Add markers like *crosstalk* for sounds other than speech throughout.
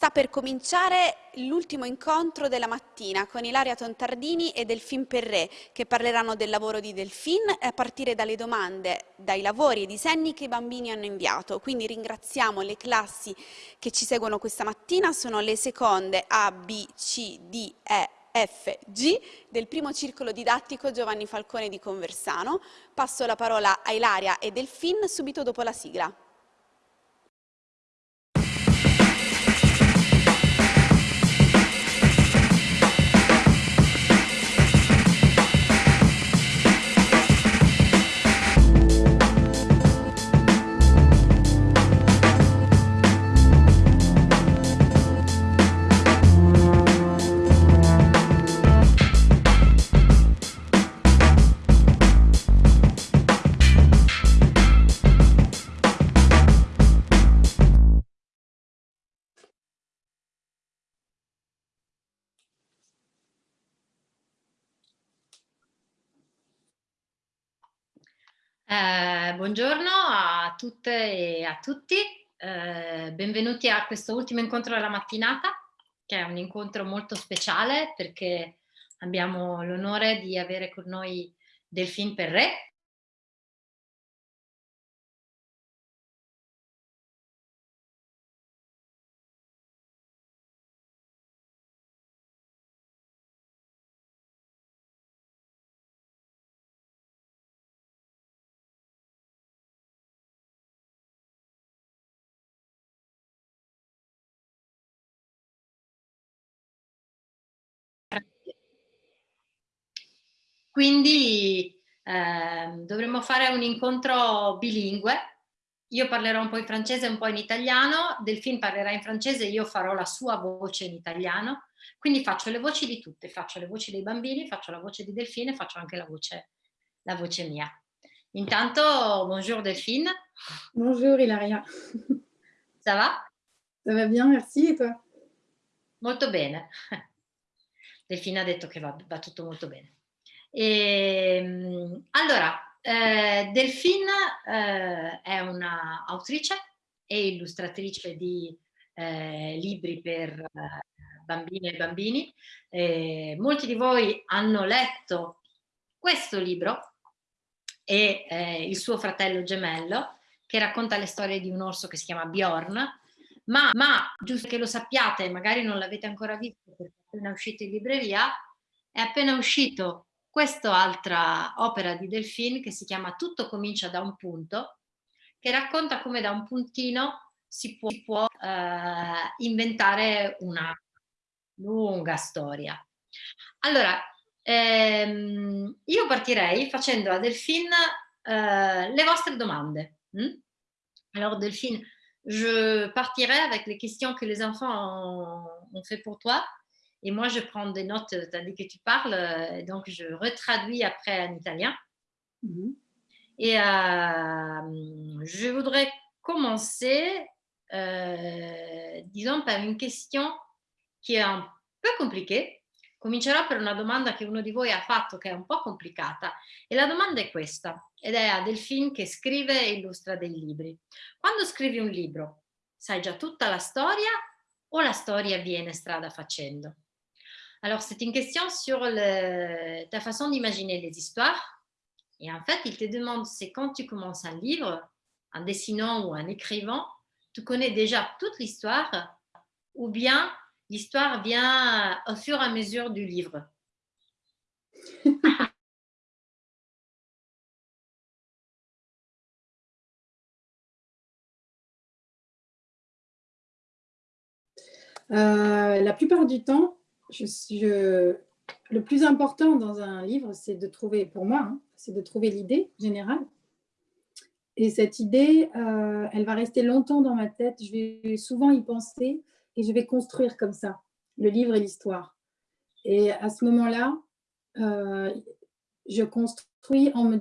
Sta per cominciare l'ultimo incontro della mattina con Ilaria Tontardini e Delfin Perré che parleranno del lavoro di Delfin a partire dalle domande, dai lavori e disegni che i bambini hanno inviato. Quindi ringraziamo le classi che ci seguono questa mattina, sono le seconde A, B, C, D, E, F, G del primo circolo didattico Giovanni Falcone di Conversano. Passo la parola a Ilaria e Delfin subito dopo la sigla. Eh, buongiorno a tutte e a tutti, eh, benvenuti a questo ultimo incontro della mattinata, che è un incontro molto speciale perché abbiamo l'onore di avere con noi Delphine Perret, Quindi eh, dovremmo fare un incontro bilingue. Io parlerò un po' in francese e un po' in italiano, Delphine parlerà in francese, io farò la sua voce in italiano. Quindi faccio le voci di tutte, faccio le voci dei bambini, faccio la voce di Delphine e faccio anche la voce, la voce mia. Intanto, bonjour Delphine. Bonjour Ilaria. Ça va? Ça va bien, merci, et toi? Molto bene. *laughs* Delphine ha detto che va, va tutto molto bene. E, ehm, allora, eh, Delphine eh, è un'autrice e illustratrice di eh, libri per eh, bambine e bambini. molti di voi hanno letto questo libro e eh, il suo fratello gemello che racconta le storie di un orso che si chiama Bjorn, ma, ma giusto che lo sappiate, magari non l'avete ancora visto perché è appena uscito in libreria, è appena uscito quest'altra opera di Delphine che si chiama Tutto comincia da un punto, che racconta come da un puntino si può, si può eh, inventare una lunga storia. Allora, ehm, io partirei facendo a Delphine eh, le vostre domande. Hm? Alors Delphine, je partirai avec les questions que les enfants ont, ont fait pour toi. Et moi, je prends des notes tandis que tu parles, euh, donc je retraduis après en italien. Mmh. Et euh, je voudrais commencer, euh, disons, par une question che è un po' compliquée. Comincerò per una domanda che uno di voi ha fatto che è un po' complicata e la domanda è questa ed è a Delphine che scrive e illustra dei libri. Quando scrivi un libro sai già tutta la storia o la storia viene strada facendo? Alors, c'est une question sur ta façon d'imaginer les histoires. Et en fait, il te demande, c'est quand tu commences un livre, en dessinant ou en écrivant, tu connais déjà toute l'histoire ou bien l'histoire vient au fur et à mesure du livre? *laughs* Euh, La plupart du temps, je, le plus important dans un livre, c'est de trouver, pour moi, hein, c'est de trouver l'idée générale. Et cette idée, euh, elle va rester longtemps dans ma tête. Je vais souvent y penser et je vais construire comme ça le livre et l'histoire. Et à ce moment-là, euh, je construis en me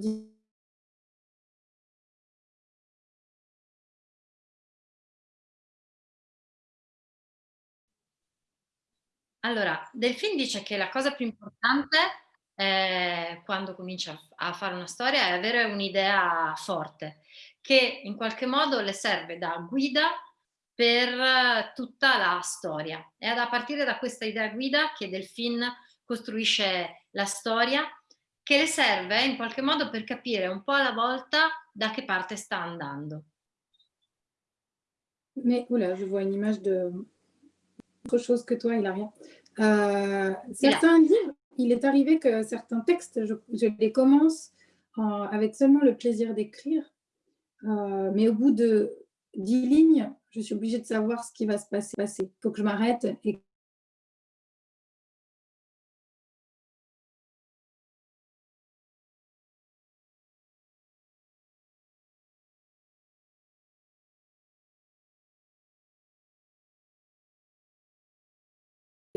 Allora, Delfin dice che la cosa più importante eh, quando comincia a fare una storia è avere un'idea forte, che in qualche modo le serve da guida per tutta la storia. È a partire da questa idea guida che Delphine costruisce la storia che le serve in qualche modo per capire un po' alla volta da che parte sta andando. Mais, oula, je vois une image de autre chose que toi, Hilaria. Euh, certains livres, il est arrivé que certains textes, je, je les commence en, avec seulement le plaisir d'écrire, euh, mais au bout de dix lignes, je suis obligée de savoir ce qui va se passer. Il faut que je m'arrête et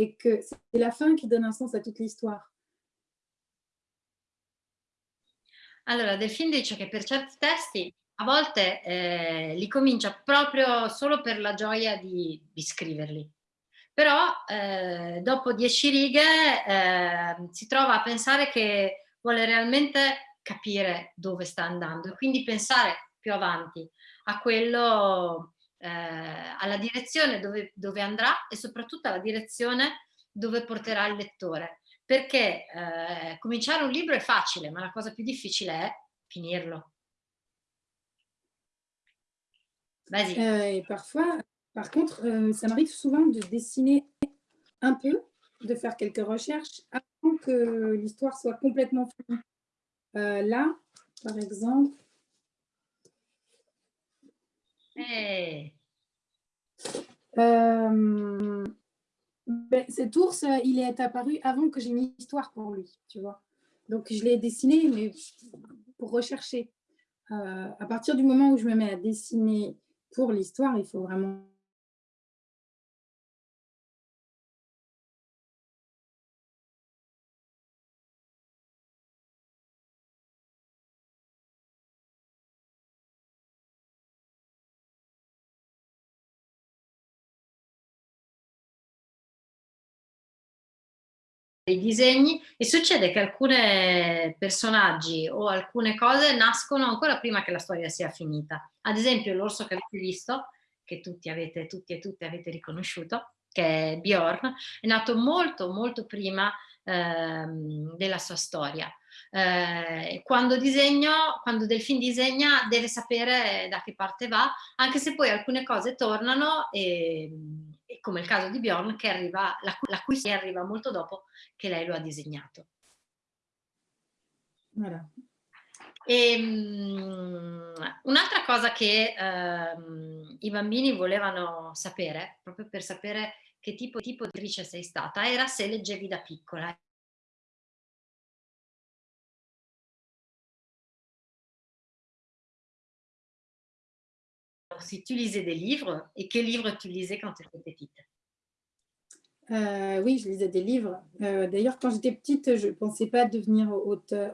et que c'est la fin qui donne un sens à toute l'histoire. Allora, Delfin dice che per certi testi a volte eh, li comincia proprio solo per la gioia di, di scriverli. Però eh, dopo dieci righe eh, si trova a pensare che vuole realmente capire dove sta andando e quindi pensare più avanti a quello eh, alla direzione dove, dove, andrà e soprattutto alla direzione dove porterà il lettore. Perché eh, cominciare un libro è facile, ma la cosa più difficile è finirlo. Vas-y. Euh, et parfois, par contre, euh, ça m'arrive souvent de dessiner un peu, de faire quelques recherches avant que l'histoire soit complètement finie. Euh, là, par exemple, Hey. Euh, ben, cet ours, il est apparu avant que j'ai une histoire pour lui, tu vois. Donc, je l'ai dessiné, mais pour rechercher. Euh, à partir du moment où je me mets à dessiner pour l'histoire, il faut vraiment dei disegni e succede che alcuni personaggi o alcune cose nascono ancora prima che la storia sia finita. Ad esempio l'orso che avete visto, che tutti avete, tutti e tutte avete riconosciuto, che è Bjorn, è nato molto molto prima ehm, della sua storia. Eh, quando disegno, quando Delfin disegna deve sapere da che parte va, anche se poi alcune cose tornano e come il caso di Bjorn, che arriva, la, la cui storia arriva molto dopo che lei lo ha disegnato. Um, un'altra cosa che um, i bambini volevano sapere, proprio per sapere che tipo, tipo di attrice sei stata, era se leggevi da piccola. Si tu lisais des livres, et quels livres tu lisais quand tu étais petite? Euh, Oui, je lisais des livres. Euh, D'ailleurs, quand j'étais petite, je ne pensais pas devenir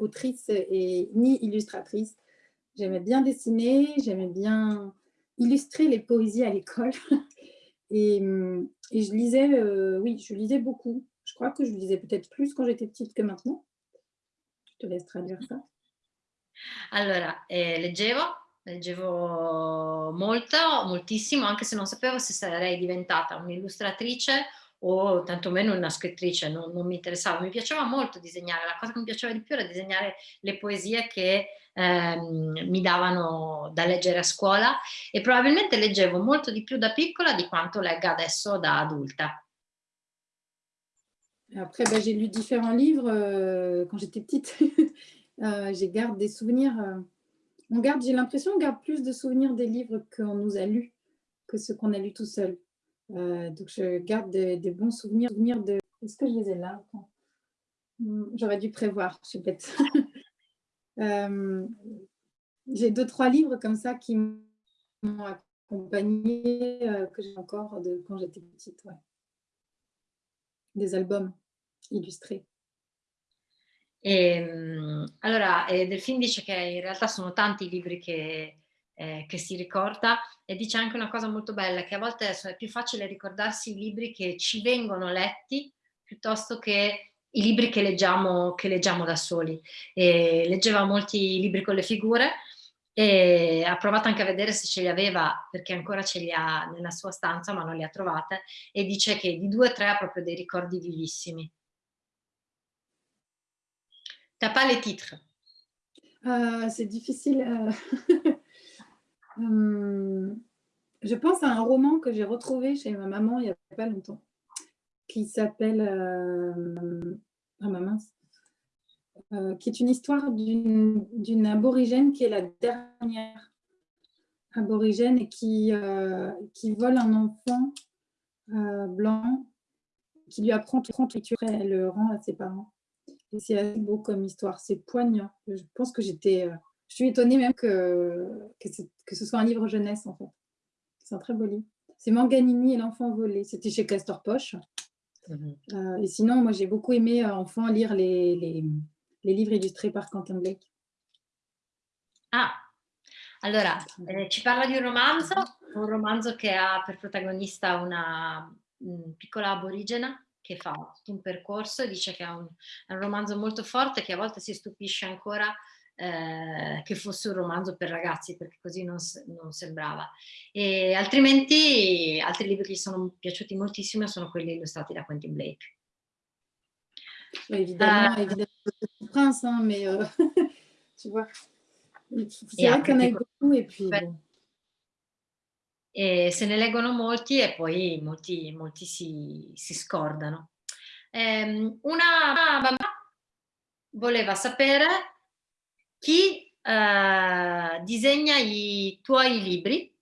autrice et ni illustratrice. J'aimais bien dessiner, j'aimais bien illustrer les poésies à l'école. *laughs* et, et, je lisais, euh, oui, je lisais beaucoup. Je crois que je lisais peut-être plus quand j'étais petite que maintenant. Je te laisse traduire ça. Allora, eh, leggevo leggevo molto, moltissimo, anche se non sapevo se sarei diventata un'illustratrice o tantomeno una scrittrice, non, non, mi interessava, mi piaceva molto disegnare, la cosa che mi piaceva di più era disegnare le poesie che ehm, mi davano da leggere a scuola e probabilmente leggevo molto di più da piccola di quanto legga adesso da adulta. Après, ben, j'ai lu différents livres euh, quand j'étais petite. *laughs* euh, j'ai garde des souvenirs euh, on garde, j'ai l'impression qu'on garde plus de souvenirs des livres qu'on nous a lus que ceux qu'on a lus tout seul. Euh, donc je garde des, bons souvenirs, souvenirs de... Est-ce que je les ai là? Hmm, J'aurais dû prévoir, je suis bête. *laughs* euh, j'ai deux, trois livres comme ça qui m'ont accompagné, euh, que j'ai encore de quand j'étais petite. Des albums illustrés. E, ehm, allora, eh, Delfin dice che in realtà sono tanti i libri che, eh, che, si ricorda e dice anche una cosa molto bella, che a volte è più facile ricordarsi i libri che ci vengono letti piuttosto che i libri che leggiamo, che leggiamo da soli. E leggeva molti libri con le figure e ha provato anche a vedere se ce li aveva perché ancora ce li ha nella sua stanza ma non li ha trovate e dice che di due o tre ha proprio dei ricordi vivissimi. T'as pas les titres euh, C'est difficile. Euh... hum, *laughs* je pense à un roman que j'ai retrouvé chez ma maman il n'y a pas longtemps qui s'appelle euh... oh, ma mince, euh, qui est une histoire d'une aborigène qui est la dernière aborigène et qui, euh, vole un enfant euh, blanc qui lui apprend tout l'écriture et elle le rend à ses parents. Et c'est assez beau comme histoire, c'est poignant. Je pense que j'étais... Euh, je suis étonnée même que, que, que, ce soit un livre jeunesse en fait. C'est un très beau livre. C'est Manganini et l'enfant volé. C'était chez Castor Poche. Mm -hmm. et sinon, moi j'ai beaucoup aimé enfant lire les, les les livres illustrés par Quentin Blake. Ah, allora, eh, ci parla di un romanzo, un romanzo che ha per protagonista una un piccola aborigena che fa tutto un percorso e dice che è un, è un romanzo molto forte che a volte si stupisce ancora eh, che fosse un romanzo per ragazzi perché così non, non, sembrava e altrimenti altri libri che gli sono piaciuti moltissimo sono quelli illustrati da Quentin Blake évidemment, uh, évidemment Prince, hein, mais euh, tu vois, c'est vrai qu'on a beaucoup et puis... Bon. E se ne leggono molti e poi molti, molti si, si scordano. Um, una bambina voleva sapere chi uh, disegna i tuoi libri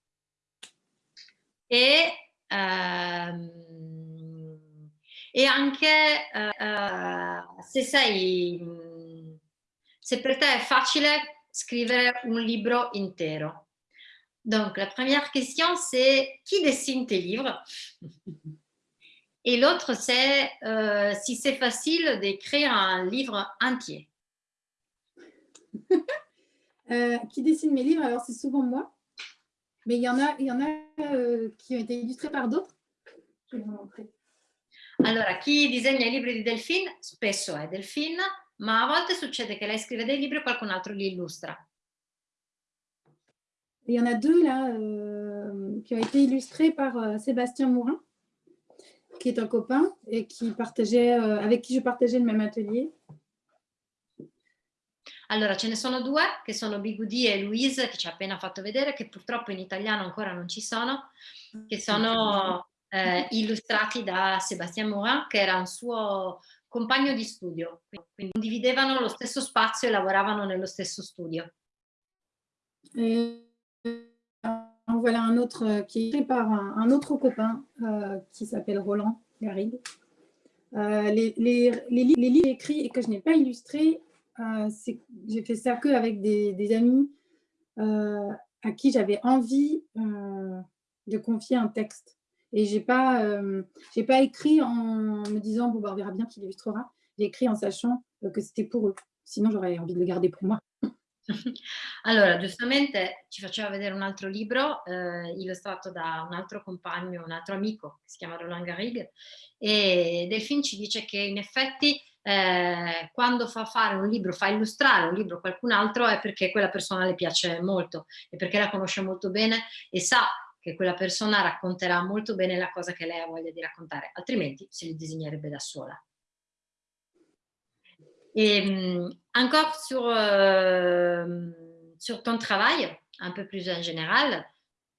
e uh, e anche uh, se sei, se per te è facile scrivere un libro intero. Donc la première question c'est qui dessine tes livres? Et l'autre c'est euh, si c'est facile d'écrire un livre entier. *laughs* euh, qui dessine mes livres? Alors c'est souvent moi, mais il y en a, il y en a euh, qui ont été illustrés par d'autres. Je vais vous montrer. Allora, chi disegna i libri di Delphine? Spesso è Delphine, ma a volte succede che lei scrive dei libri e qualcun altro li illustra. Il y en a deux là euh, qui ont été illustrés par euh, Sébastien Mourin, qui est un copain et qui partageait, euh, avec qui je partageais le même atelier. Allora, ce ne sono due, che sono Bigudi e Louise, che ci ha appena fatto vedere, che purtroppo in italiano ancora non ci sono, che sono eh, illustrati da Sébastien Morin, che era un suo compagno di studio, quindi condividevano lo stesso spazio e lavoravano nello stesso studio. Voilà un autre euh, qui est écrit par un, autre copain euh, qui s'appelle Roland Garrigue. Euh, les, livres écrits et que je n'ai pas illustrés, j'ai fait ça que avec des, amis à qui j'avais envie de confier un texte. Et je n'ai pas, écrit en me disant, bon, bah, on verra bien qui l'illustrera. J'ai écrit en sachant que c'était pour eux. Sinon, j'aurais envie de le garder pour moi. *laughs* Allora, giustamente ci faceva vedere un altro libro eh, illustrato da un altro compagno, un altro amico, che si chiama Roland Garrigue, e Delphine ci dice che in effetti eh, quando fa fare un libro, fa illustrare un libro a qualcun altro è perché quella persona le piace molto e perché la conosce molto bene e sa che quella persona racconterà molto bene la cosa che lei ha voglia di raccontare, altrimenti se li disegnerebbe da sola. Et um, encore sur, euh, sur ton travail, un peu plus en général,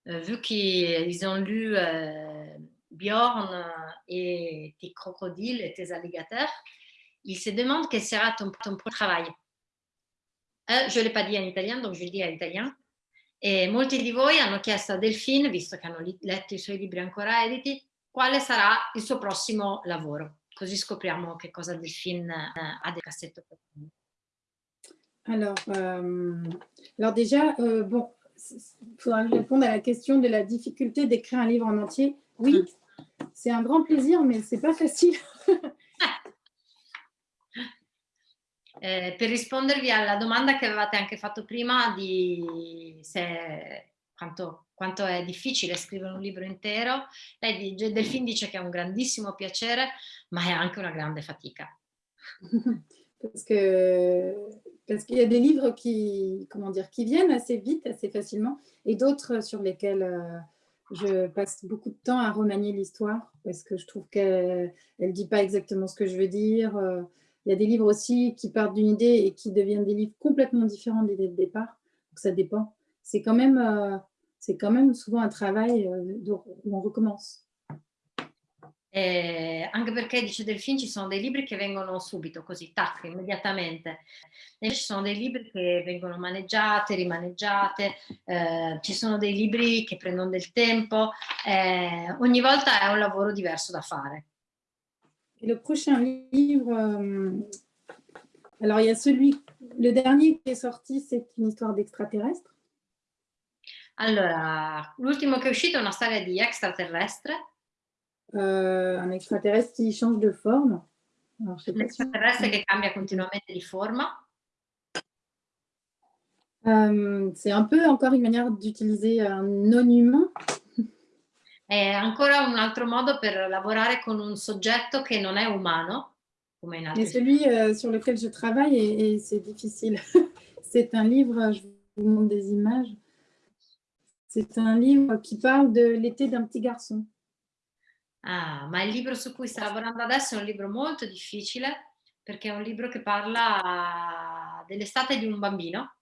euh, vu qu'ils ont lu euh, Bjorn et tes crocodiles et tes alligators, ils se demandent quel sera ton, ton travail. Je ne l'ai pas dit en italien, donc je le dis en italien. E molti di voi hanno chiesto a Delphine, visto che hanno letto i suoi libri ancora editi, quale sarà il suo prossimo lavoro. Così scopriamo che cosa Delphine eh, ha del cassetto. Alors, euh, alors déjà, euh, bon, il faudra répondre à la question de la difficulté d'écrire un livre en entier. Oui, c'est un grand plaisir, mais c'est pas facile. *laughs* Eh, per rispondervi alla domanda che avevate anche fatto prima di se, quanto, quanto, è difficile scrivere un libro intero, lei Delfin dice che è un grandissimo piacere, ma è anche una grande fatica. *laughs* Parce que Parce qu'il y a des livres qui, comment dire, qui viennent assez vite, assez facilement, et d'autres sur lesquels euh, je passe beaucoup de temps à remanier l'histoire, parce que je trouve qu'elle ne dit pas exactement ce que je veux dire. Euh. Il y a des livres aussi qui partent d'une idée et qui deviennent des livres complètement différents de l'idée de départ. Donc ça dépend. C'est quand, euh, quand même souvent un travail où on recommence. Eh, anche perché, dice Delfin, ci sono dei libri che vengono subito, così, tac, immediatamente. E ci sono dei libri che vengono maneggiate, rimaneggiate, eh, ci sono dei libri che prendono del tempo, eh, ogni volta è un lavoro diverso da fare. Le prochain livre, euh, alors il y a celui, le dernier qui est sorti, c'est une histoire d'extraterrestre. Allora, l'ultimo che è uscito è una storia di extraterrestre. Euh, un extraterrestre qui change de forme. L'extraterrestre si... che cambia continuamente di forma. Euh, c'est un peu encore une manière d'utiliser un non-humain. È ancora un altro modo per lavorare con un soggetto che non è umano. Come in altri et celui euh, sur lequel je travaille, et, et c'est difficile. *laughs* c'est un livre, je vous montre des images. C'est un livre qui parle de l'été d'un petit garçon. Ah, ma il libro su cui sta lavorando adesso è un libro molto difficile perché è un libro che parla dell'estate di un bambino.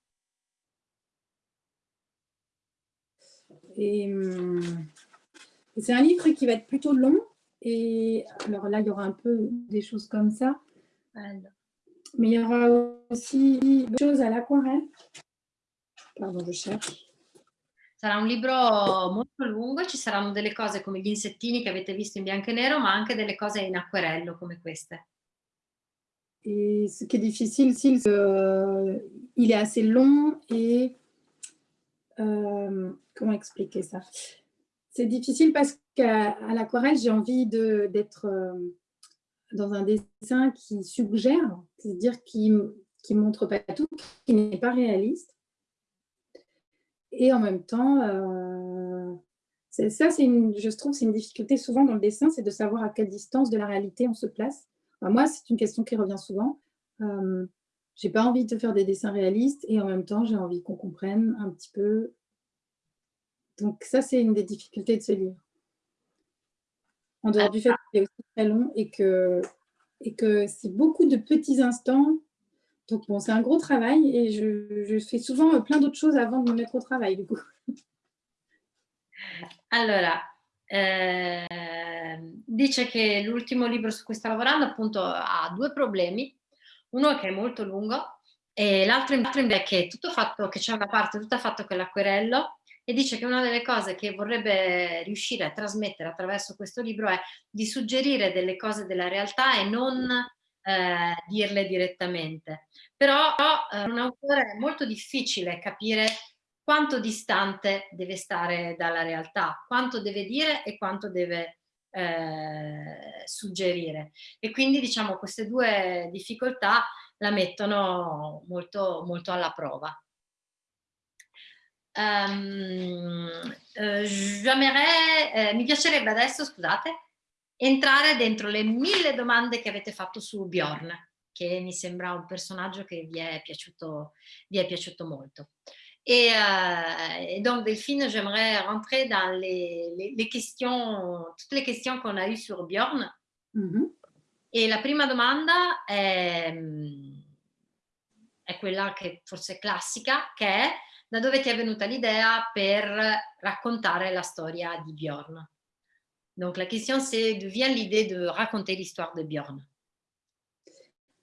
Et, c'est un livre qui va être plutôt long. Et alors là, il y aura un peu des choses comme ça. Mais il y aura aussi des choses à l'aquarelle. Pardon, je cherche. Sarà un libro molto lungo, ci saranno delle cose come gli insettini che avete visto in bianco e nero, ma anche delle cose in acquerello come queste. Et ce qui est difficile, c'est euh, il est assez long et euh, comment expliquer ça? C'est difficile parce qu'à l'aquarelle, j'ai envie d'être euh, dans un dessin qui suggère, c'est-à-dire qui ne montre pas tout, qui n'est pas réaliste. Et en même temps, euh, ça, je trouve, c'est une difficulté souvent dans le dessin, c'est de savoir à quelle distance de la réalité on se place. moi, c'est une question qui revient souvent. Euh, j'ai pas envie de faire des dessins réalistes et en même temps, j'ai envie qu'on comprenne un petit peu. Donc ça, c'est une des difficultés de ce livre. En dehors du fait qu'il est aussi très long et que c'est beaucoup de petits instants donc bon, c'est un gros travail et je, je fais souvent euh, plein d'autres choses avant de me mettre au travail du coup. Allora, eh, dice che l'ultimo libro su cui sta lavorando appunto ha due problemi, uno è che è molto lungo e l'altro invece è che, tutto fatto, che c'è una parte tutta fatta con l'acquerello e dice che una delle cose che vorrebbe riuscire a trasmettere attraverso questo libro è di suggerire delle cose della realtà e non eh, dirle direttamente. Però eh, un autore è molto difficile capire quanto distante deve stare dalla realtà, quanto deve dire e quanto deve eh, suggerire. E quindi diciamo queste due difficoltà la mettono molto, molto alla prova. Um, eh, mi piacerebbe adesso, scusate, entrare dentro le mille domande che avete fatto su Bjorn, che mi sembra un personaggio che vi è piaciuto, vi è piaciuto molto. Et, euh, et, donc, Delphine, j'aimerais rentrer dans les, les, les, questions, toutes les questions qu'on a eues sur Bjorn. Mm -hmm. E la prima domanda è, è, quella che forse è classica, che è da dove ti è venuta l'idea per raccontare la storia di Bjorn? Donc la question c'est d'où vient l'idée de raconter l'histoire de Björn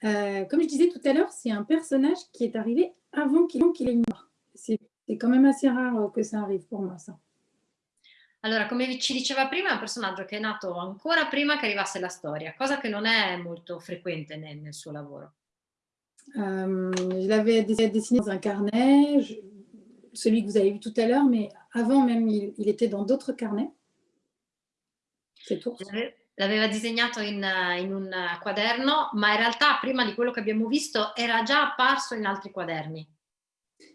euh, Comme je disais tout à l'heure, c'est un personnage qui est arrivé avant qu'il qu ait mort. C'est quand même assez rare que ça arrive pour moi, ça. Allora, come ci diceva prima, è un personaggio che è nato ancora prima che arrivasse la storia, cosa che non è molto frequente nel, nel suo lavoro. Euh, je l'avais dessiné dans un carnet, je, celui que vous avez vu tout à l'heure, mais avant même, il, il était dans d'autres carnets. L'aveva disegnato in, in, un quaderno, ma in realtà prima di quello che abbiamo visto era già apparso in altri quaderni.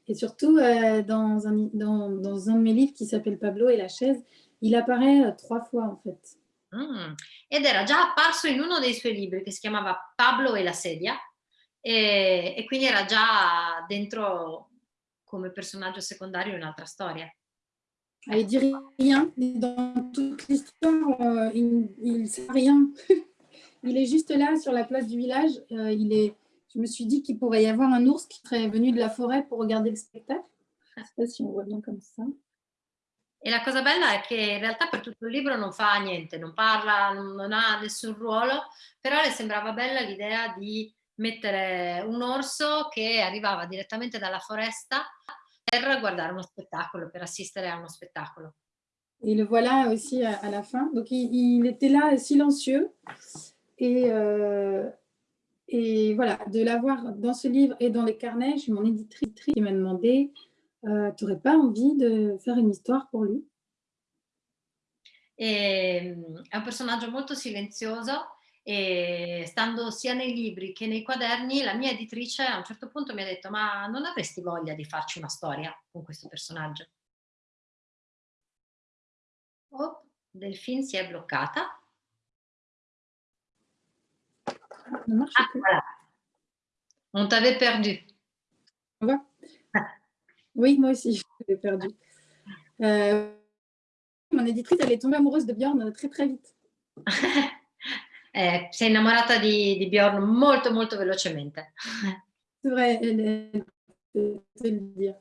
Et surtout, euh, dans, un, dans, dans, un de mes livres qui s'appelle Pablo et la chaise, il apparaît euh, trois fois en fait. Mm. Ed era già apparso in uno dei suoi libri che si chiamava Pablo e la sedia e, e quindi era già dentro come personaggio secondario in un'altra storia. Ah, il dit rien dans toute l'histoire, euh, il ne sait rien. *laughs* il est juste là sur la place du village. Euh, il est, je me suis dit qu'il pourrait y avoir un ours qui serait venu de la forêt pour regarder le spectacle. Je ne sais pas si on voit bien comme ça. E la cosa bella è che in realtà per tutto il libro non fa niente, non parla, non ha nessun ruolo, però le sembrava bella l'idea di mettere un orso che arrivava direttamente dalla foresta per guardare uno spettacolo, per assistere a uno spettacolo. Et le voilà aussi à, à la fin. Donc il, il, était là silencieux et, euh, et voilà, de l'avoir dans ce livre et dans les carnets, j'ai mon éditrice qui m'a demandé euh, tu n'aurais pas envie de faire une histoire pour lui? E, È un personaggio molto silenzioso e stando sia nei libri che nei quaderni, la mia editrice a un certo punto mi ha detto ma non avresti voglia di farci una storia con questo personaggio? Oh, Delphine si è bloccata. Ah, voilà. On t'avait perdu. Ouais. Oui, moi aussi, je perdu. Euh, mon éditrice, elle est tombée amoureuse de Bjorn très très vite. *laughs* eh, sei innamorata di, di, Bjorn molto molto velocemente. C'est vrai, elle est, c'est le dire.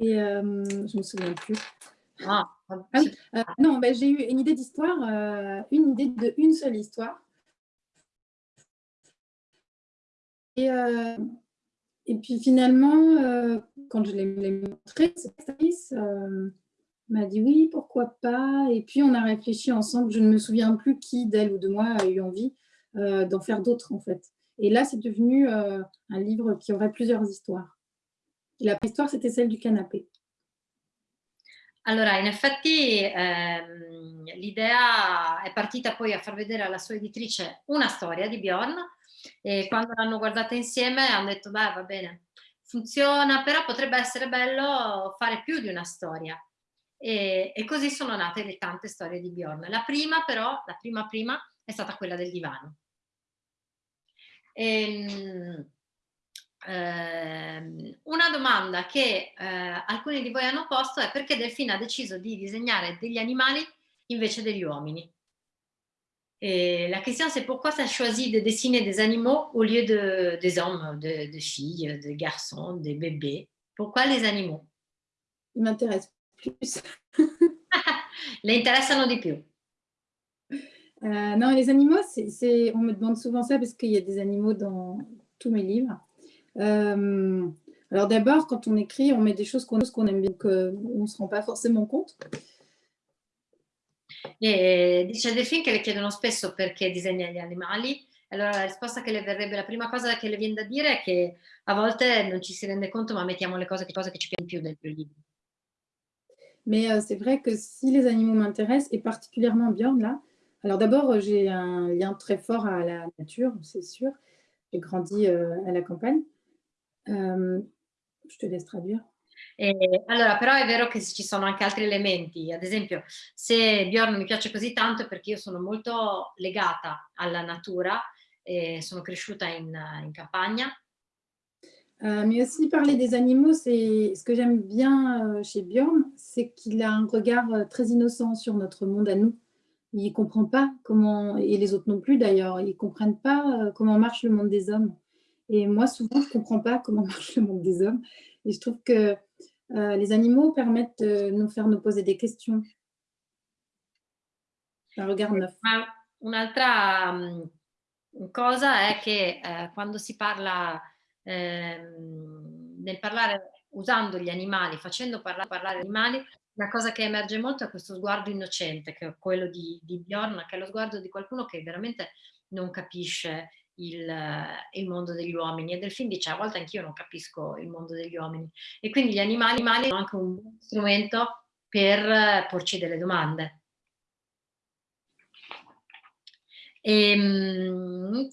Et euh, je me souviens plus. Ah, ah oui, euh, non, ben, j'ai eu une idée d'histoire, euh, une idée de une seule histoire. Et, euh, et puis finalement, quand je l'ai montré, cette actrice euh, m'a dit oui, pourquoi pas. Et puis on a réfléchi ensemble. Je ne me souviens plus qui d'elle ou de moi a eu envie euh, d'en faire d'autres en fait. Et là, c'est devenu euh, un livre qui aurait plusieurs histoires. Et la histoire, c'était celle du canapé. Allora, in effetti ehm, l'idea è partita poi a far vedere alla sua editrice una storia di Bjorn e quando l'hanno guardata insieme hanno detto beh va bene, funziona, però potrebbe essere bello fare più di una storia. E, e, così sono nate le tante storie di Bjorn. La prima però, la prima prima, è stata quella del divano. E, ehm, ehm, una domanda che eh, alcuni di voi hanno posto è perché Delfina ha deciso di disegnare degli animali invece degli uomini. Et la question, c'est pourquoi tu as choisi de dessiner des animaux au lieu de, des hommes, de, de filles, de garçons, des bébés Pourquoi les animaux Ils m'intéressent plus. *laughs* les intéressent di più. Euh, non, les animaux, c'est, on me demande souvent ça parce qu'il y a des animaux dans tous mes livres. Euh, alors d'abord, quand on écrit, on met des choses qu'on, aime bien, qu'on ne se rend pas forcément compte. E dice Delfin che le chiedono spesso perché disegna gli animali, allora la risposta che le verrebbe, la prima cosa che le viene da dire è che a volte non ci si rende conto ma mettiamo le cose, che, cose che ci piacciono più del più libro. Mais euh, c'est vrai que si les animaux m'intéressent, et particulièrement Björn là, alors d'abord euh, j'ai un lien très fort à la nature, c'est sûr. J'ai grandi euh, à la campagne. Je te laisse traduire. E, allora, però è vero che ci sono anche altri elementi, ad esempio se Bjorn mi piace così tanto è perché io sono molto legata alla natura, e sono cresciuta in, in campagna. Euh, mais aussi parler des animaux, c'est ce que j'aime bien euh, chez Bjorn, c'est qu'il a un regard euh, très innocent sur notre monde à nous. Il ne comprend pas comment, et les autres non plus d'ailleurs, ils ne comprennent pas comment marche le monde des hommes. Et moi, souvent, je ne comprends pas comment *laughs* marche le monde des hommes. Et je trouve que euh, les animaux permettent de nous faire nous poser des questions. Un regard neuf. Un'altra um, cosa è che eh, quando si parla, eh, nel parlare usando gli animali, facendo parlare, parlare gli animali, la cosa che emerge molto è questo sguardo innocente, che è quello di, di Bjorn, che è lo sguardo di qualcuno che veramente non capisce il, il, mondo degli uomini. E del film dice a volte anch'io non capisco il mondo degli uomini e quindi gli animali, animali sono anche un strumento per porci delle domande. E, ehm,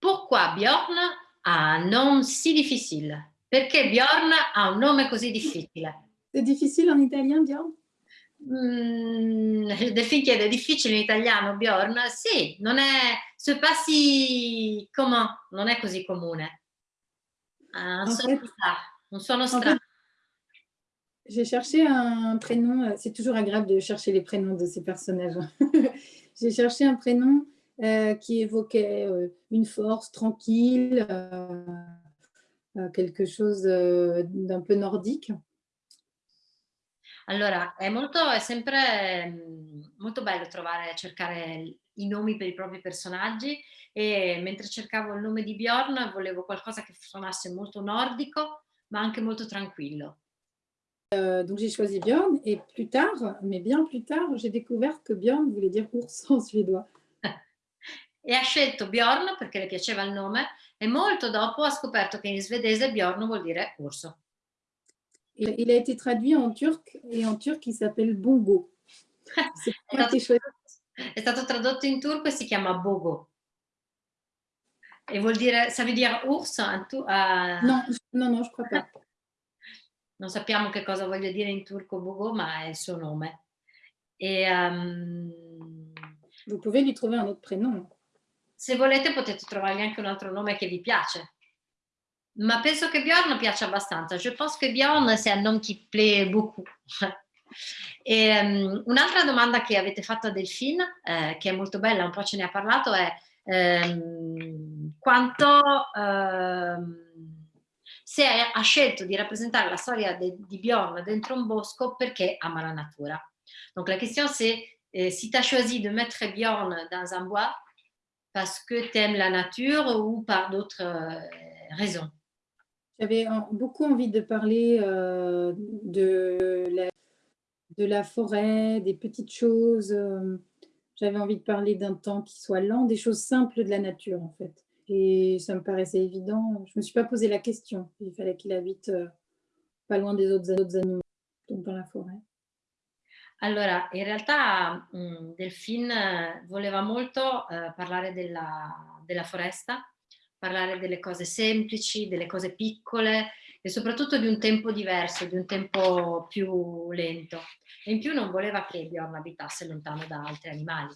pourquoi Bjorn ha un nome si difficile? Perché Bjorn ha un nome così difficile? È difficile in italiano Bjorn? Mm, delfin chiede, è difficile in italiano, Bjorn? Sì, non è, c'est pas si comment, non è così comune. Un, son, fait, un suono strano. J'ai cherché un prénom, c'est toujours agréable de chercher les prénoms de ces personnages. *laughs* J'ai cherché un prénom euh, qui évoquait euh, une force tranquille, euh, euh quelque chose d'un peu nordique. Allora, è, molto, è sempre mm, molto bello trovare, cercare i nomi per i propri personaggi e mentre cercavo il nome di Bjorn volevo qualcosa che suonasse molto nordico ma anche molto tranquillo. Euh, donc j'ai choisi Bjorn et plus tard, mais bien plus tard, j'ai découvert que Bjorn voulait dire ours *laughs* en suédois. E ha scelto Bjorn perché le piaceva il nome e molto dopo ha scoperto che in svedese Bjorn vuol dire urso. Il a été traduit en turc et en turc il s'appelle Bongo. *laughs* è, stato, è stato tradotto in turco e si chiama Bogo. E vuol dire, ça veut dire ours? Tu, uh... No, no, no, je crois pas. *laughs* Non sappiamo che cosa voglia dire in turco Bogo, ma è il suo nome. E, um... Vous pouvez lui trouver un autre prénom. Se volete potete trovargli anche un altro nome che vi piace. Ma penso che Bjorn piace abbastanza. Je pense que Bjorn c'est un nom qui plaît beaucoup. Um, *laughs* un'altra domanda che avete fatto a Delphine, eh, che è molto bella, un po' ce ne ha parlato, è ehm, quanto ehm, se ha scelto di rappresentare la storia de, di Bjorn dentro un bosco perché ama la natura. Donc la question c'est eh, si tu as choisi de mettre Bjorn dans un bois parce que tu aimes la nature ou par d'autres euh, raisons J'avais beaucoup envie de parler euh, de, la, forêt, des petites choses. Euh, J'avais envie de parler d'un temps qui soit lent, des choses simples de la nature en fait. Et ça me paraissait évident. Je ne me suis pas posé la question. Il fallait qu'il habite pas loin des autres, autres animaux, donc dans la forêt. Allora, in realtà mh, Delphine voleva molto eh, parlare della, della foresta parlare delle cose semplici, delle cose piccole e soprattutto di un tempo diverso, di un tempo più lento. E in più non voleva che Bjorn abitasse lontano da altri animali.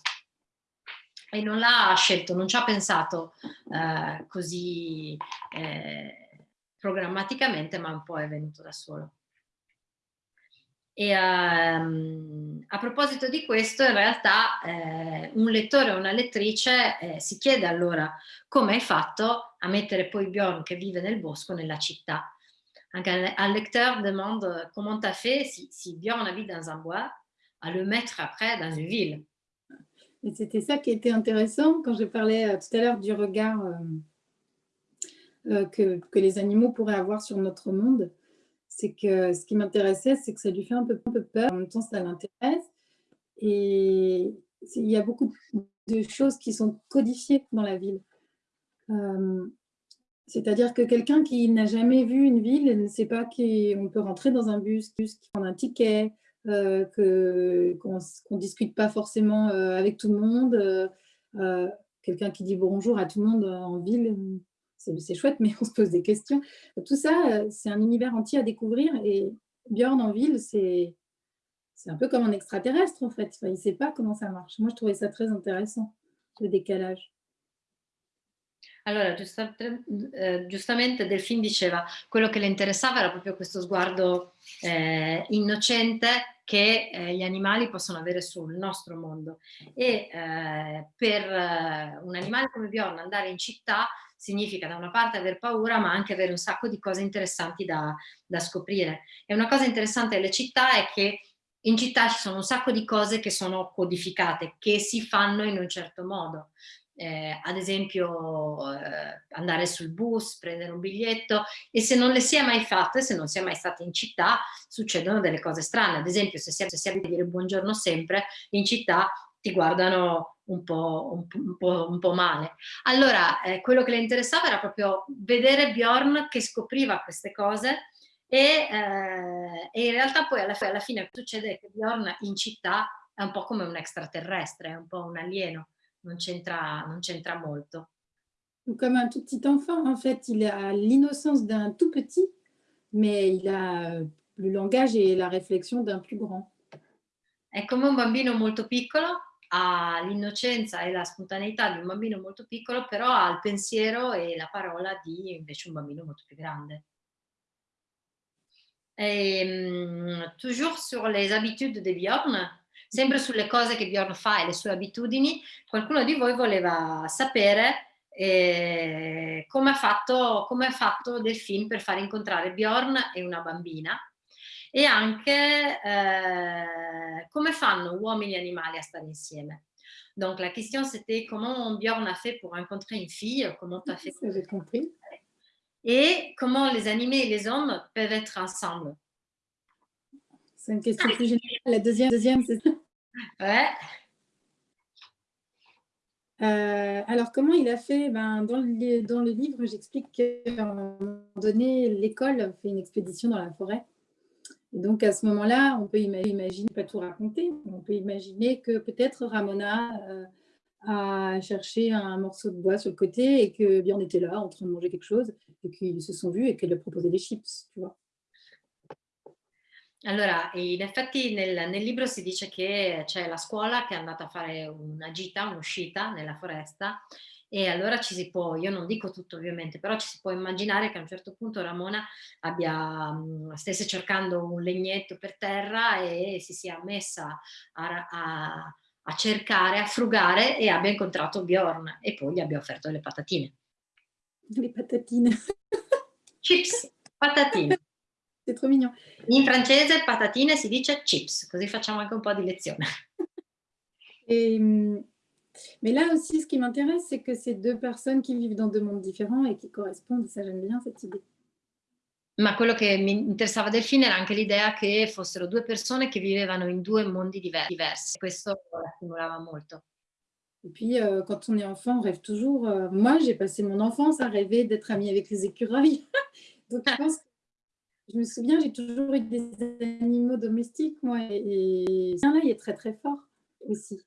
E non l'ha scelto, non ci ha pensato eh, così eh, programmaticamente, ma un po' è venuto da solo. E um, a proposito di questo, in eh, un lettore o una lettrice eh, si chiede allora come hai fatto a mettere poi Bjorn che vive nel bosco nella città. Anche un lecteur demande comment tu fait si, si Bjorn habite dans un bois à le mettre après dans une ville. Et c'était ça qui était intéressant quand je parlais euh, tout à l'heure du regard euh, euh, que les animaux pourraient avoir sur notre monde c'est que ce qui m'intéressait, c'est que ça lui fait un peu, peur, en même temps ça l'intéresse. Et il y a beaucoup de choses qui sont codifiées dans la ville. Euh, c'est-à-dire que quelqu'un qui n'a jamais vu une ville ne sait pas qu'on peut rentrer dans un bus, bus qui prend un ticket, euh, qu'on ne discute pas forcément euh, avec tout le monde. Quelqu'un qui dit bonjour à tout le monde en ville, c'est chouette, mais *laughs* on se pose des questions. Tout ça, euh, c'est un univers entier à découvrir et Björn en ville, c'est un peu comme un extraterrestre en fait. il ne sait pas comment ça marche. Moi, je trouvais ça très intéressant, le décalage. Allora, eh, giustamente Delfin diceva, quello che le interessava era proprio questo sguardo eh, innocente che eh, gli animali possono avere sul nostro mondo. E eh, eh, un animale come Bjorn andare in città significa da una parte aver paura ma anche avere un sacco di cose interessanti da, da scoprire. E una cosa interessante delle città è che in città ci sono un sacco di cose che sono codificate, che si fanno in un certo modo. Eh, ad esempio eh, andare sul bus, prendere un biglietto e se non le si è mai fatte, se non si è mai stati in città, succedono delle cose strane. Ad esempio se si è, se si è a dire buongiorno sempre, in città ti guardano un po', un, po', un po male. Allora, eh, quello che le interessava era proprio vedere Bjorn che scopriva queste cose e, eh, e in realtà poi alla, alla fine succede che Bjorn in città è un po' come un extraterrestre, è un po' un alieno, non c'entra molto. Comme un tout petit enfant, en fait, il a l'innocence d'un tout petit, mais il a le langage et la réflexion d'un plus grand. è come un bambino molto piccolo, ha l'innocenza e la spontaneità di un bambino molto piccolo, però ha il pensiero e la parola di invece un bambino molto più grande. Et, um, toujours sur les habitudes di Bjorn, sempre sulle cose che Bjorn fa e le sue abitudini, qualcuno di voi voleva sapere eh, come ha fatto, come fatto Delphine per far incontrare Bjorn e una bambina e anche eh, come fanno uomini e animali a stare insieme? Donc la question c'était comment Bjorn a fait pour rencontrer une fille, comment tu as fait *laughs* J'ai compris. Et comment les animés et les hommes peuvent être ensemble? C'est une question plus générale. La deuxième, deuxième c'est Ouais. Euh, alors, comment il a fait? Ben, dans, le, dans le livre, j'explique qu'à un moment donné, l'école fait une expédition dans la forêt. Donc, à ce moment-là, on peut imaginer, pas tout raconter, on peut imaginer que peut-être Ramona euh, a cherché un morceau de bois sur le côté et que Bjorn était là en train de manger quelque chose et qu'ils se sont vus et qu'elle a proposé des chips, tu vois. Allora, in effetti nel, nel, libro si dice che c'è la scuola che è andata a fare una gita, un'uscita nella foresta e allora ci si può, io non dico tutto ovviamente, però ci si può immaginare che a un certo punto Ramona abbia, mm, stesse cercando un legnetto per terra e si sia messa a, a, a cercare, a frugare e abbia incontrato Bjorn e poi gli abbia offerto le patatine. Le patatine. *laughs* Chips, patatine. C'est trop mignon. In francese patatine si dice chips, così facciamo anche un po' di lezione. Et, mais là aussi, ce qui m'intéresse, c'est que c'est deux personnes qui vivent dans deux mondes différents et qui correspondent. Ça, j'aime bien cette idée. Ma quello che mi interessava del film era anche l'idea che fossero due persone che vivevano in due mondi diversi. Questo la stimolava molto. Et puis, euh, quand on est enfant, on rêve toujours. Euh, moi, j'ai passé mon enfance à rêver d'être amie avec les écureuils. Donc, je pense que je me souviens, j'ai toujours eu des animaux domestiques, moi, e là, il est très très fort aussi.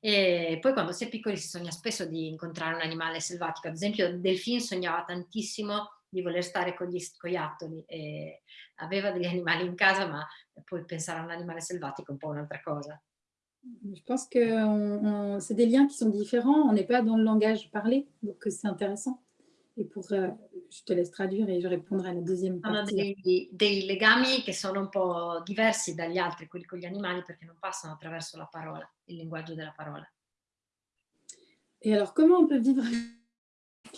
E poi quando si è piccoli si sogna spesso di incontrare un animale selvatico, ad esempio Delfin sognava tantissimo di voler stare con gli scoiattoli e aveva degli *laughs* animali in casa, ma poi pensare a un animale selvatico è un po' un'altra cosa. Je pense que c'est des liens qui sont différents, on n'est pas dans le langage parlé, donc c'est intéressant. Et pour, euh, je te laisse traduire et je répondrai alla deuxième Sono dei, dei, legami che sono un po' diversi dagli altri, quelli con gli animali, perché non passano attraverso la parola, il linguaggio della parola. Et alors, comment on peut vivre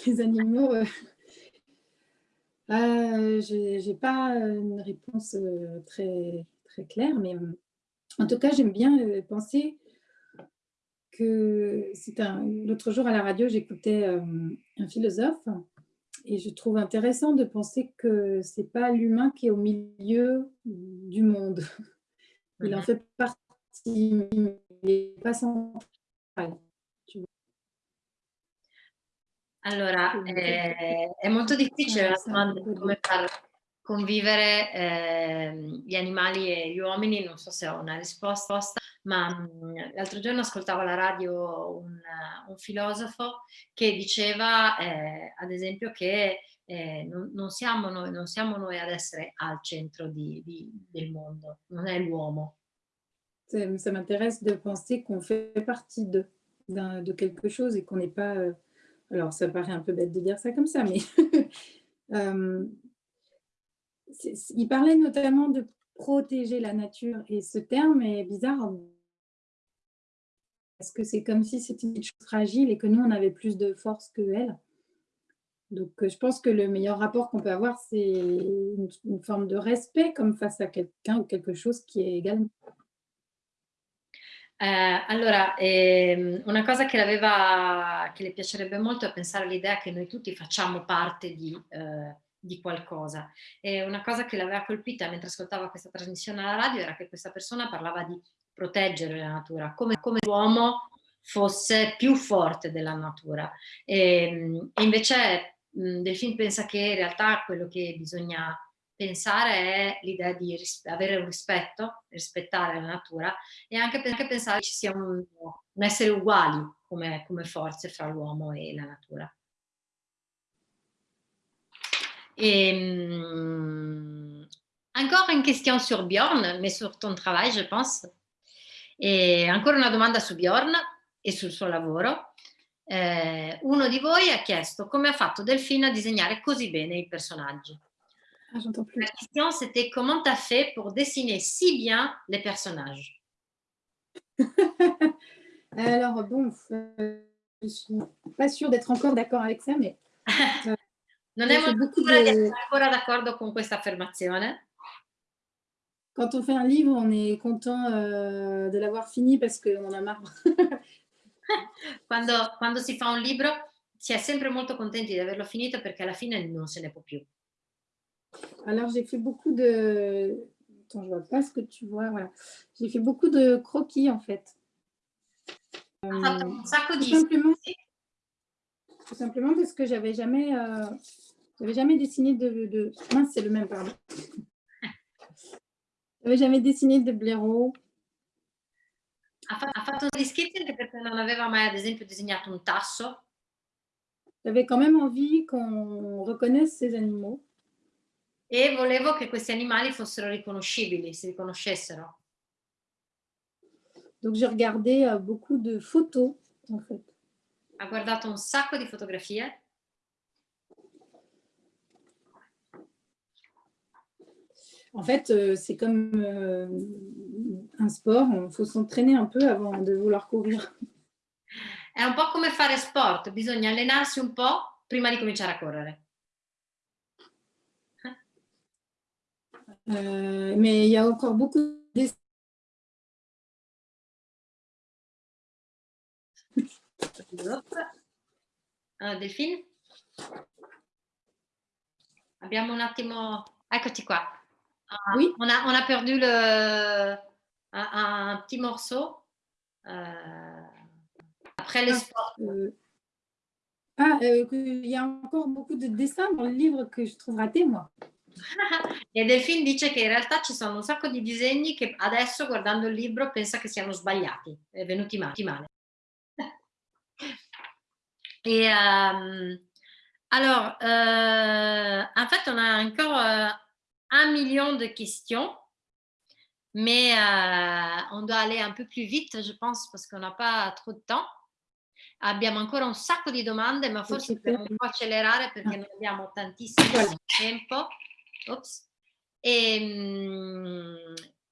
les animaux euh, euh, Je n'ai pas une réponse euh, très, très claire, mais en tout cas, j'aime bien penser que c'est un l'autre jour à la radio, j'écoutais euh, un philosophe et je trouve intéressant de penser que c'est pas l'humain qui est au milieu du monde. Il en fait partie, mais il n'est pas central. Allora, eh, è molto difficile la domanda di come convivere eh, gli animali e gli uomini, non so se ho una risposta, ma l'altro giorno ascoltavo alla radio un, un filosofo che diceva, eh, ad esempio, che eh, non, non, siamo noi, non siamo noi ad essere al centro di, di, del mondo, non è l'uomo. Ça m'intéresse de penser qu'on fait partie de, de quelque chose et qu'on n'est pas... Euh, alors, ça paraît un peu bête de dire ça comme ça, mais... *laughs* euh, il parlait notamment de protéger la nature et ce terme est bizarre parce que c'est comme si c'était une chose fragile et que nous, on avait plus de force que elle. Donc, euh, je pense que le meilleur rapport qu'on peut avoir, c'est une, forme de respect comme face à quelqu'un ou quelque chose qui est égal. Eh, allora, ehm, una cosa che, che, le piacerebbe molto è pensare all'idea che noi tutti facciamo parte di, eh, di qualcosa. E una cosa che l'aveva colpita mentre ascoltava questa trasmissione alla radio era che questa persona parlava di proteggere la natura, come, come l'uomo fosse più forte della natura. E, ehm, e invece mh, Delfin pensa che in realtà quello che bisogna pensare è l'idea di avere un rispetto, rispettare la natura e anche, anche pensare che ci sia un, un essere uguali come, come forze fra l'uomo e la natura. Et hum, encore une question sur Bjorn, mais sur ton travail, je pense. E ancora una domanda su Bjorn e sul suo lavoro. Eh, uno di voi ha chiesto come ha fatto Delphine a disegnare così bene i personaggi? Ah. La question c'était comment tu as fait pour dessiner si bien les personnages? *laughs* Alors, bon, euh, je suis pas sûre d'être encore d'accord avec ça, mais *laughs* Non è molto sicura di essere ancora d'accordo con questa affermazione. quand on fait un livre, on est content euh, de l'avoir fini parce qu'on en a marre. *laughs* Quando, quando si fa un libro si è sempre molto contenti di averlo finito perché alla fine non se ne può più. Alors, j'ai fait beaucoup de... Attends, je vois pas ce que tu vois. Voilà. J'ai fait beaucoup de croquis, en fait. Euh, un sacco tout simplement, tout simplement parce que j'avais jamais, euh, j'avais jamais dessiné de, de... Mince, c'est le même, pardon. J'avais jamais dessiné de blaireau? ha, fa- ha fatto degli schizzi anche perché non aveva mai ad esempio disegnato un tasso J'avais quand même envie qu'on reconnaisse ces animaux? e volevo che questi animali fossero riconoscibili, si riconoscessero. Donc, j'ai regardé euh, beaucoup de photos, en fait. Ha guardato un sacco di fotografie En fait, euh, c'est comme euh, un sport, il faut s'entraîner un peu avant de vouloir courir. È un po' come fare sport, bisogna allenarsi un po' prima di cominciare a correre. Euh, mais il y a encore beaucoup de Ah, Delphine? Abbiamo un attimo... Eccoti qua. Ah, Oui. on, a, on a perdu le, un, un petit morceau. euh, après les Ah. sports. Euh, Ah, euh, il y a encore beaucoup de dessins dans le livre que je trouve ratés, moi. *laughs* E Delphine dice che in realtà ci sono un sacco di disegni che adesso guardando il libro pensa che siano sbagliati, venuti male. *laughs* Et euh, alors, euh, en fait, on a encore un million de questions, mais euh, on doit aller un peu plus vite, je pense, parce qu'on n'a pas trop de temps. Abbiamo ancora un sacco di domande, ma forse dobbiamo un po' accelerare perché non abbiamo tantissimo tempo. Ops. E,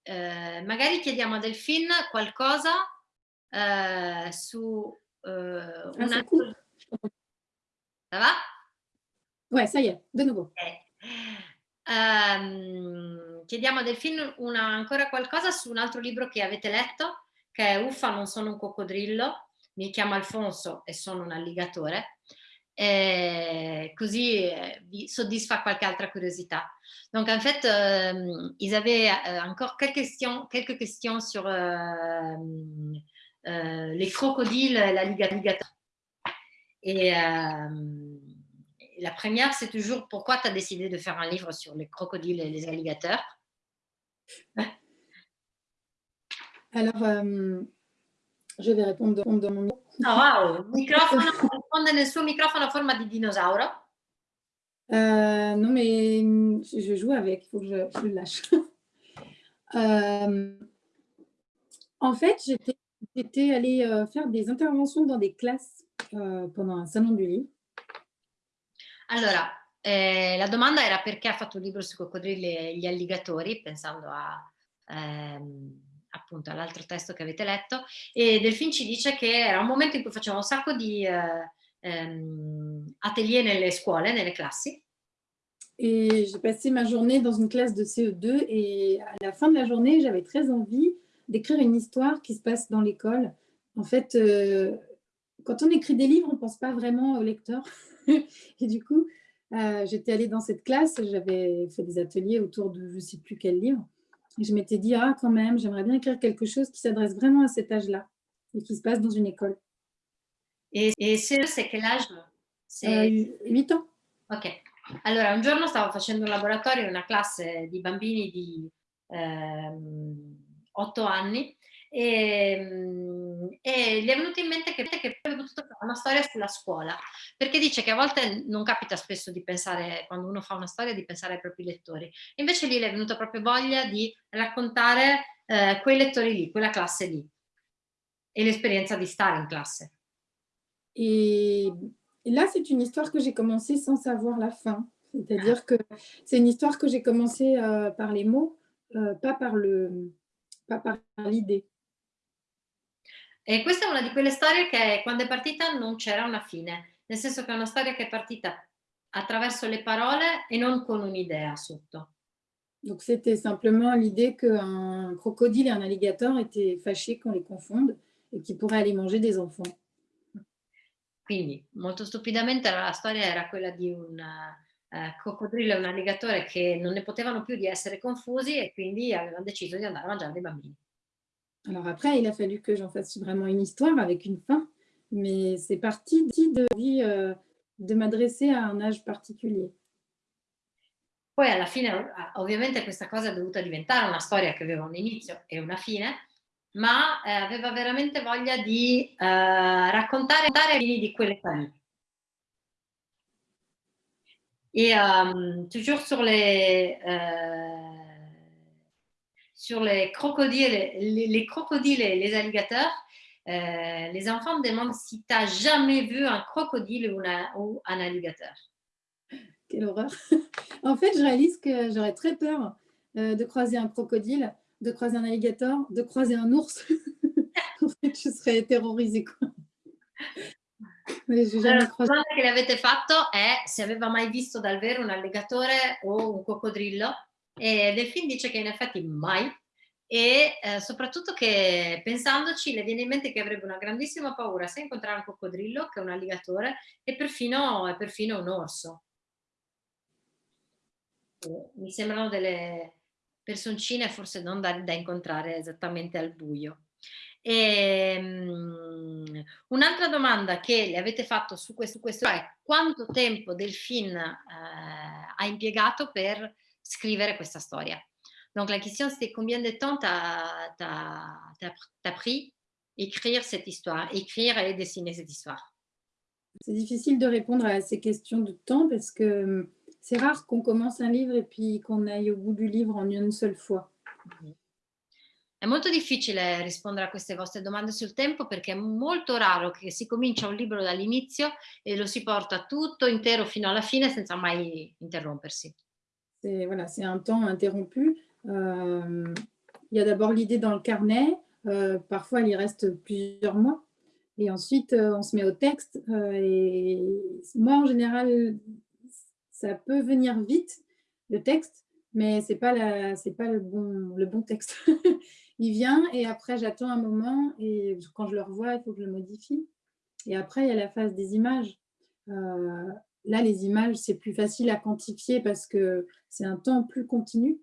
eh, magari chiediamo a Delphine qualcosa eh, su eh, Ah, un cool. Ça va? Ouais, ça y est, de nouveau. Ehm, chiediamo a Delphine una- ancora qualcosa su un altro libro che avete letto, che è Uffa, non sono un coccodrillo, mi chiamo Alfonso e sono un alligatore, Eh, così vi soddisfa qualche altra curiosità. Donc en fait, euh, ils avaient euh, encore quelques questions, quelques questions sur euh, euh, les crocodiles et l'alligator. Et euh, la première, c'est toujours pourquoi tu as décidé de faire un livre sur les crocodiles et les alligators? *laughs* Alors, euh, je vais répondre de, de mon Ah, wow! Microfono, risponde nel suo microfono a forma di dinosauro. Euh, non, mais je, joue avec, il faut que je, je le lâche. *laughs* Euh, en fait, j'étais allée euh, faire des interventions dans des classes pendant un salon du livre. Allora, eh, la domanda era perché ha fatto un libro sui coccodrilli e gli alligatori, pensando a, ehm, appunto all'altro testo che avete letto, e Delphine ci dice che era un momento in cui faceva un sacco di eh, ehm, atelier nelle scuole, nelle classi, Et j'ai passé ma journée dans une classe de CE2 et à la fin de la journée, j'avais très envie d'écrire une histoire qui se passe dans l'école. En fait, euh, quand on écrit des livres, on ne pense pas vraiment au lecteur. *laughs* *laughs* et du coup, euh, j'étais allée dans cette classe, j'avais fait des ateliers autour de je ne sais plus quel livre. Et je m'étais dit, ah quand même, j'aimerais bien écrire quelque chose qui s'adresse vraiment à cet âge-là et qui se passe dans une école. e, e se c'est quel âge? C'est- Euh, 8 ans. Ok, allora un giorno stavo facendo un laboratorio in una classe di bambini di 8 anni e, mm, e gli è venuto in mente che, che avrebbe potuto fare una storia sulla scuola, perché dice che a volte non capita spesso di pensare, quando uno fa una storia, di pensare ai propri lettori. Invece lì le è venuta proprio voglia di raccontare eh, quei lettori lì, quella classe lì. e l'esperienza di stare in classe. Et, là, c'est une histoire que j'ai commencé sans savoir la fin. C'est-à-dire que c'est une histoire que j'ai commencé euh, par les mots, euh, pas par le, pas par l'idée. E questa è una di quelle storie che quando è partita non c'era una fine, nel senso che è una storia che è partita attraverso le parole e non con un'idea sotto. Donc c'était simplement l'idée qu'un crocodile et un alligator étaient fâchés qu'on les confonde et qu'ils pourraient aller manger des enfants. Quindi, molto stupidamente, la storia era quella di un eh, coccodrillo e un alligatore che non ne potevano più di essere confusi e quindi avevano deciso di andare a mangiare dei bambini. Alors après, il a fallu que j'en fasse vraiment une histoire avec une fin, mais c'est parti de, euh, de m'adresser à un âge particulier. Poi alla fine, ovviamente questa cosa è dovuta diventare una storia che aveva un inizio e una fine, ma eh, aveva veramente voglia di eh, raccontare di quelle famiglie. Et euh, toujours sur les, euh, sur les crocodiles, les, les, crocodiles et les alligators, euh, les enfants me demandent si tu as jamais vu un crocodile ou, ou un alligator. Quelle horreur. *laughs* en fait, je réalise que j'aurais très peur euh, de croiser un crocodile, de croiser un alligator, de croiser un ours. *laughs* en fait, je serais terrorisée. Quoi. Allora, la domanda che le avete fatto è se aveva mai visto dal vero un alligatore o un coccodrillo e Delfin dice che in effetti mai e eh, soprattutto che pensandoci le viene in mente che avrebbe una grandissima paura sia incontrare un coccodrillo che un alligatore e perfino, perfino un orso. Mi sembrano delle personcine forse non da, da incontrare esattamente al buio. Um, un'altra domanda che le avete fatto su questo, questo è quanto tempo Delphine euh, a impiegato per scrivere questa storia? Donc la question c'est combien de temps t'as as, pris écrire cette histoire, écrire et dessiner cette histoire C'est difficile de répondre à ces questions de temps parce que c'est rare qu'on commence un livre et puis qu'on aille au bout du livre en une seule fois. È molto difficile rispondere a queste vostre domande sul tempo perché è molto raro che si comincia un libro dall'inizio et lo si porta tutto intero fino alla fine senza mai interrompersi. C'est un temps interrompu. Euh, il y a d'abord l'idée dans le carnet, euh, parfois il y reste plusieurs mois, et ensuite euh, on se met au texte. Et moi en général, ça peut venir vite, le texte, mais ce n'est pas, la, pas le, bon, le bon texte. *laughs* il vient et après j'attends un moment et quand je le revois, il faut que je le modifie. Et après, il y a la phase des images. Là, les images, c'est plus facile à quantifier parce que c'est un temps plus continu.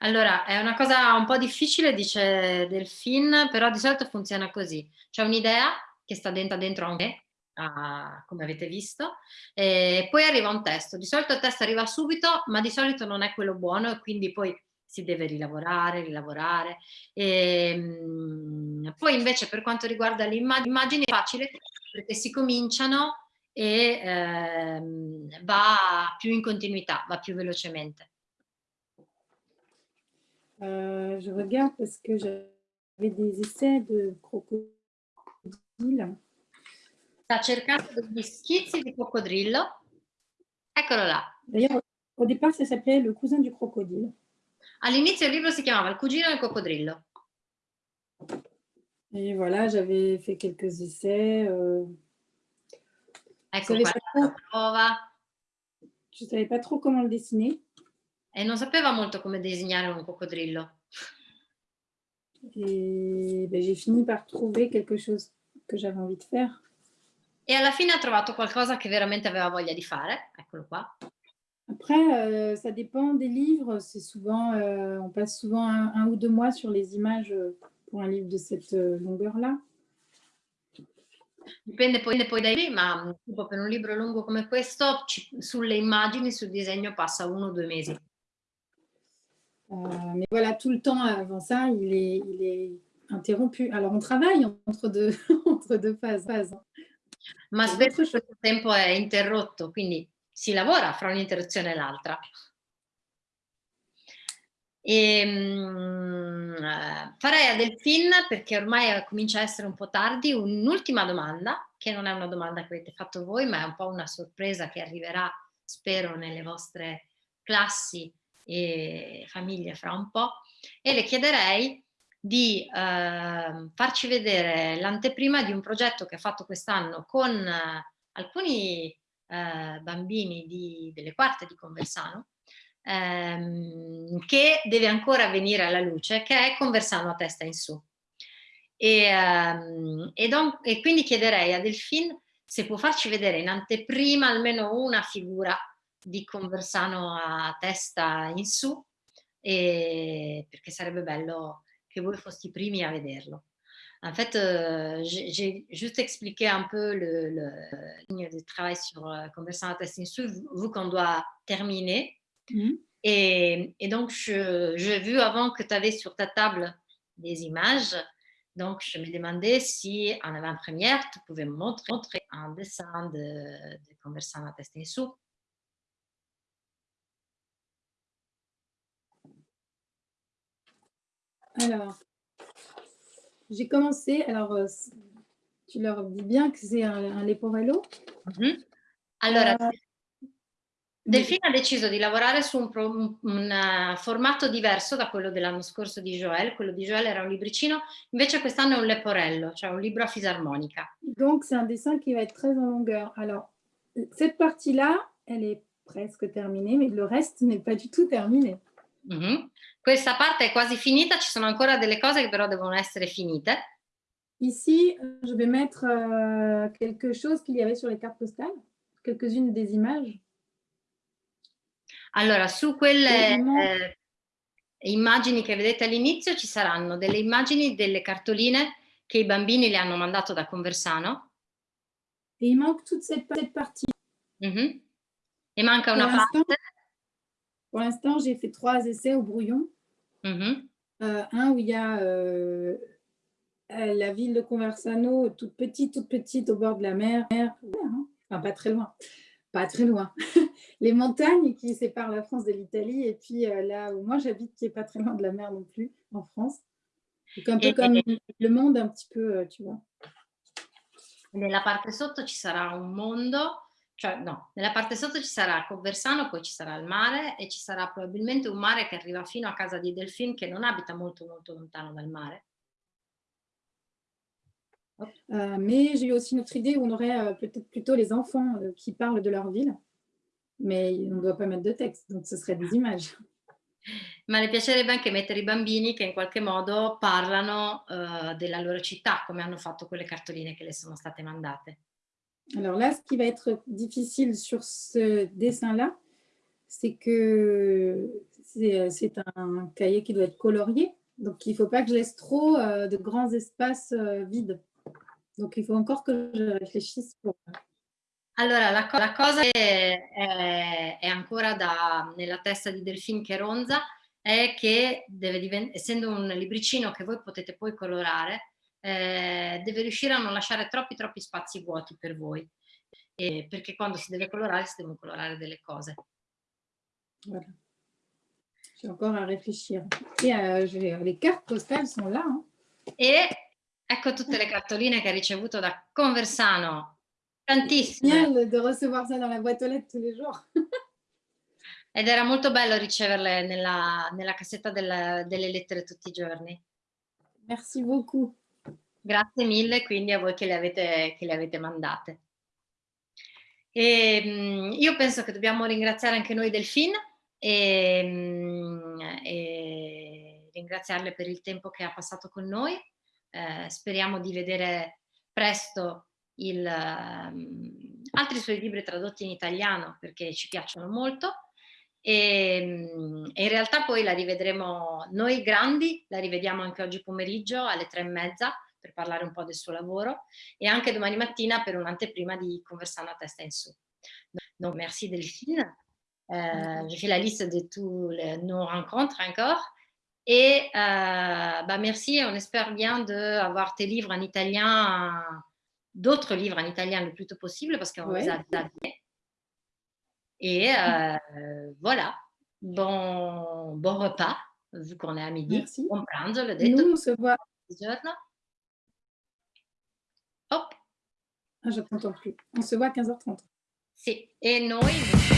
Allora, è una cosa un po' difficile, dice Delphine, però di solito funziona così. C'è un'idea che sta dentro, dentro anche a, come avete visto, e poi arriva un testo. Di solito il testo arriva subito, ma di solito non è quello buono e quindi poi si deve rilavorare, rilavorare. E, ehm, poi invece per quanto riguarda le immagini è facile perché si cominciano e ehm, va più in continuità, va più velocemente. Uh, je regarde parce que j'avais des essais de crocodile sta cercando degli schizzi di coccodrillo. Eccolo là. D'ailleurs, au départ, ça s'appelait Le cousin du crocodile. All'inizio il libro si chiamava Il cugino del coccodrillo. Et voilà, j'avais fait quelques essais. Euh... Ecco. Je ne savais pas trop comment le dessiner? E non sapeva molto come disegnare un coccodrillo. Et ben, j'ai fini par trouver quelque chose que j'avais envie de faire. E alla fine ha trovato qualcosa che veramente aveva voglia di fare, eccolo qua. Après, euh, ça dépend des livres. C'est souvent, euh, on passe souvent un, un, ou deux mois sur les images euh, pour un livre de cette euh, longueur-là. Dipende poi, poi dai libri, ma tipo per un libro lungo come questo, ci, sulle immagini, sul disegno passa uno o due mesi. Euh, mais voilà, tout le temps avant ça, il est, il est interrompu. Alors, on travaille entre deux, *laughs* entre deux phases. phases. ma spesso il tempo è interrotto, quindi si lavora fra un'interruzione e l'altra. E, mh, farei a Delphine, perché ormai comincia a essere un po' tardi, un'ultima domanda, che non è una domanda che avete fatto voi, ma è un po' una sorpresa che arriverà, spero, nelle vostre classi e famiglie fra un po', e le chiederei di eh, farci vedere l'anteprima di un progetto che ha fatto quest'anno con eh, alcuni eh, bambini di, delle quarte di Conversano, ehm, che deve ancora venire alla luce, che è Conversano a testa in su. E, um, e, don, e, quindi chiederei a Delphine se può farci vedere in anteprima almeno una figura di Conversano a testa in su, e, perché sarebbe bello que vous fossiez primi à vederlo. En fait, euh, j'ai juste expliqué un peu le, le, ligne de travail sur euh, Conversant à Testing vu qu'on doit terminer. Mmh. Et, et, donc, j'ai vu avant que tu avais sur ta table des images. Donc, je me demandais si en avant-première, tu pouvais me montrer, montrer un dessin de, de Conversant à Testing Alors, j'ai commencé, alors euh, tu leur dis bien che c'est un, un leporello. Mm -hmm. Allora, uh, Delfina ha deciso di lavorare su un, un, un uh, formato diverso da quello dell'anno scorso di Joël. Quello di Joël era un libricino, invece quest'anno è un leporello, cioè un libro a fisarmonica. Donc c'est un dessin qui va être très en longueur. Alors, cette partie-là, elle est presque terminée, mais le reste n'est pas du tout terminé. Mm -hmm. Questa parte è quasi finita, ci sono ancora delle cose che però devono essere finite. Ici, je vais mettre euh, quelque chose qu'il y avait sur les cartes postales, quelques-unes des images. Allora, su quelle eh, immagini che vedete all'inizio ci saranno delle immagini delle cartoline che i bambini le hanno mandato da Conversano. E manque toute cette partie. Mm -hmm. E manca una parte. Pour l'instant, j'ai fait trois essais au brouillon. Mmh euh, un où il y a euh, la ville de Conversano, toute petite, toute petite, au bord de la mer. Enfin, pas très loin. Pas très loin. *laughs* Les montagnes qui séparent la France de l'Italie. Et puis là où moi j'habite, qui n'est pas très loin de la mer non plus, en France. Donc un peu comme le monde, un petit peu, tu vois. Nella parte sotto ci sarà un mondo cioè no, nella parte sotto ci sarà Conversano, poi ci sarà il mare e ci sarà probabilmente un mare che arriva fino a casa di Delphine che non abita molto molto lontano dal mare. Euh, mais j'ai eu aussi une autre idée où on aurait euh, peut-être plutôt les enfants euh, qui parlent de leur ville, mais on ne doit pas mettre de texte, donc ce serait des images. Ma le piacerebbe anche mettere i bambini che in qualche modo parlano uh, della loro città, come hanno fatto quelle cartoline che le sono state mandate. Alors là, ce qui va être difficile sur ce dessin-là, c'est que c'est un cahier qui doit être colorié. Donc, il ne faut pas que je laisse trop euh, de grands espaces euh, vides. Donc, il faut encore que je réfléchisse pour... Allora, la, la cosa che è, è, ancora da, nella testa di Delphine Cheronza è che, deve essendo un libricino che voi potete poi colorare, eh, deve riuscire a non lasciare troppi troppi spazi vuoti per voi, eh, perché quando si deve colorare si devono colorare delle cose. Voilà. J'ai encore à réfléchir. Et euh, les cartes postales sont là. Hein. E ecco tutte le cartoline che ha ricevuto da Conversano. Tantissime. Génial de recevoir ça dans la boîte aux lettres tous les jours. Ed era molto bello riceverle nella, nella cassetta del, delle lettere tutti i giorni. Merci beaucoup. Grazie mille quindi a voi che le avete, che le avete mandate. E, ehm, io penso che dobbiamo ringraziare anche noi Delfin e, ehm, e ringraziarle per il tempo che ha passato con noi. Eh, speriamo di vedere presto il, um, altri suoi libri tradotti in italiano perché ci piacciono molto e, ehm, e, in realtà poi la rivedremo noi grandi, la rivediamo anche oggi pomeriggio alle tre e mezza per parlare un po' del suo lavoro e anche domani mattina per un'anteprima di Conversano a testa in su. Donc merci Delphine. Euh, J'ai fait la liste de tous nos rencontres encore. Et euh, bah merci, on espère bien d'avoir tes livres en italien, d'autres livres en italien le plus tôt possible parce qu'on ouais. les a adaptés. Et euh, voilà, bon, bon repas vu qu'on è a midi, Merci. pranzo, l'ho Et detto, nous, on se voit... Hop, Ah, je t'entends plus. On se voit à 15h30. sì, e noi